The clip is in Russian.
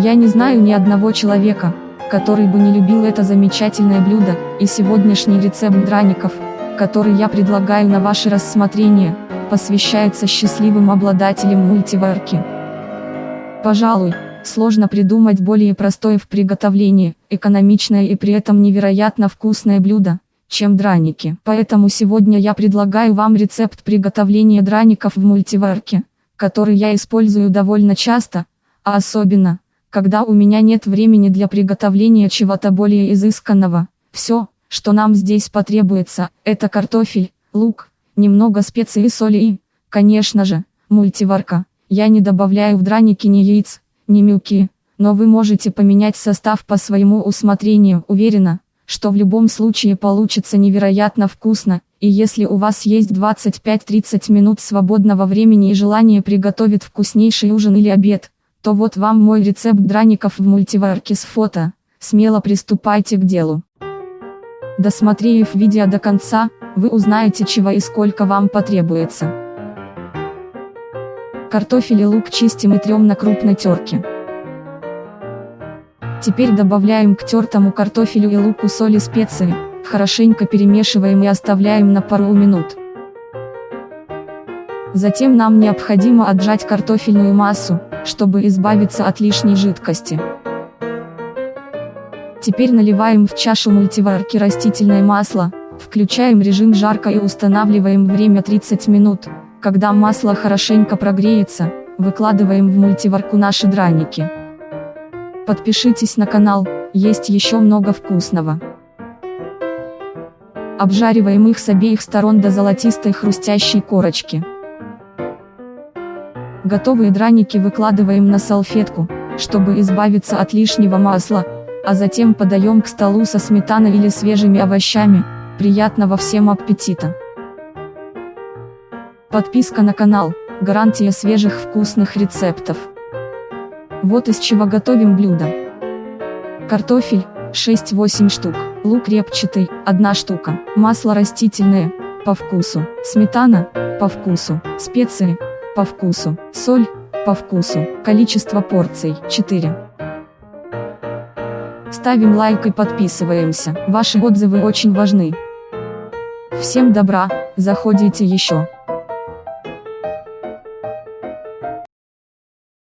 Я не знаю ни одного человека, который бы не любил это замечательное блюдо, и сегодняшний рецепт драников, который я предлагаю на ваше рассмотрение, посвящается счастливым обладателям мультиварки. Пожалуй, сложно придумать более простое в приготовлении, экономичное и при этом невероятно вкусное блюдо, чем драники. Поэтому сегодня я предлагаю вам рецепт приготовления драников в мультиварке, который я использую довольно часто, а особенно, когда у меня нет времени для приготовления чего-то более изысканного. Все, что нам здесь потребуется, это картофель, лук, немного специй и соли и, конечно же, мультиварка. Я не добавляю в драники ни яиц, ни мюки, но вы можете поменять состав по своему усмотрению. Уверена, что в любом случае получится невероятно вкусно, и если у вас есть 25-30 минут свободного времени и желание приготовить вкуснейший ужин или обед, то вот вам мой рецепт драников в мультиварке с фото, смело приступайте к делу. Досмотрев видео до конца, вы узнаете чего и сколько вам потребуется. Картофель и лук чистим и трем на крупной терке. Теперь добавляем к тертому картофелю и луку соль и специи, хорошенько перемешиваем и оставляем на пару минут. Затем нам необходимо отжать картофельную массу, чтобы избавиться от лишней жидкости. Теперь наливаем в чашу мультиварки растительное масло, включаем режим жарко и устанавливаем время 30 минут. Когда масло хорошенько прогреется, выкладываем в мультиварку наши драники. Подпишитесь на канал, есть еще много вкусного. Обжариваем их с обеих сторон до золотистой хрустящей корочки. Готовые драники выкладываем на салфетку, чтобы избавиться от лишнего масла, а затем подаем к столу со сметаной или свежими овощами, приятного всем аппетита! Подписка на канал, гарантия свежих вкусных рецептов. Вот из чего готовим блюдо. Картофель, 6-8 штук, лук репчатый, 1 штука, масло растительное, по вкусу, сметана, по вкусу, специи, по вкусу, соль, по вкусу, количество порций, 4. Ставим лайк и подписываемся, ваши отзывы очень важны. Всем добра, заходите еще.